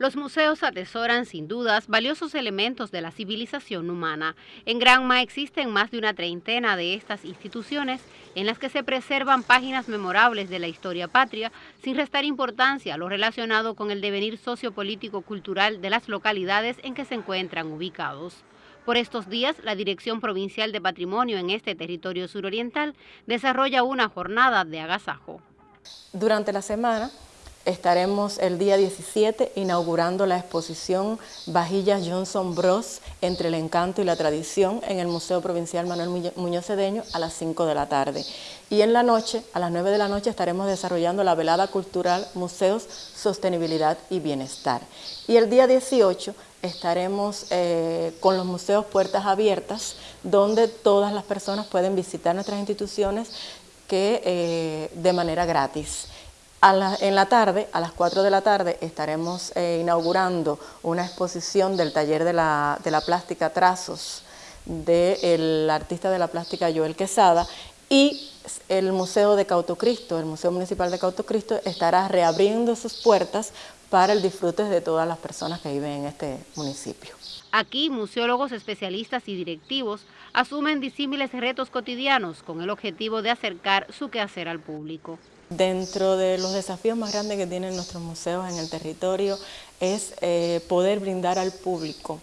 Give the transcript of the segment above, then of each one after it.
Los museos atesoran sin dudas valiosos elementos de la civilización humana. En Granma existen más de una treintena de estas instituciones en las que se preservan páginas memorables de la historia patria sin restar importancia a lo relacionado con el devenir sociopolítico-cultural de las localidades en que se encuentran ubicados. Por estos días, la Dirección Provincial de Patrimonio en este territorio suroriental desarrolla una jornada de agasajo. Durante la semana estaremos el día 17 inaugurando la exposición Vajillas Johnson Bros. entre el encanto y la tradición en el Museo Provincial Manuel Muñoz Cedeño a las 5 de la tarde. Y en la noche, a las 9 de la noche, estaremos desarrollando la velada cultural Museos, Sostenibilidad y Bienestar. Y el día 18 estaremos eh, con los museos puertas abiertas, donde todas las personas pueden visitar nuestras instituciones que, eh, de manera gratis en la tarde, a las 4 de la tarde, estaremos eh, inaugurando una exposición del taller de la, plástica Trazos del artista de la plástica Joel Quesada y el Museo de Cautocristo, el Museo Municipal de Cautocristo, estará reabriendo sus puertas para el disfrute de todas las personas que viven en este municipio. Aquí, museólogos especialistas y directivos asumen disímiles retos cotidianos con el objetivo de acercar su quehacer al público. Dentro de los desafíos más grandes que tienen nuestros museos en el territorio es eh, poder brindar al público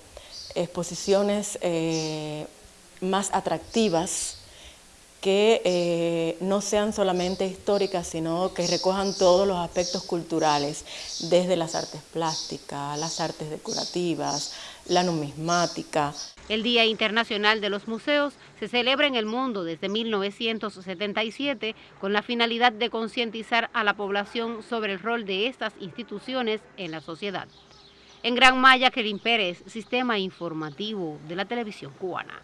exposiciones eh, más atractivas que eh, no sean solamente históricas, sino que recojan todos los aspectos culturales, desde las artes plásticas, las artes decorativas, la numismática. El Día Internacional de los Museos se celebra en el mundo desde 1977 con la finalidad de concientizar a la población sobre el rol de estas instituciones en la sociedad. En Gran Maya, Kerin Pérez, Sistema Informativo de la Televisión Cubana.